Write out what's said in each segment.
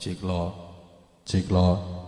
Cik Law, cik Law.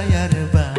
やれば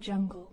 Jungle.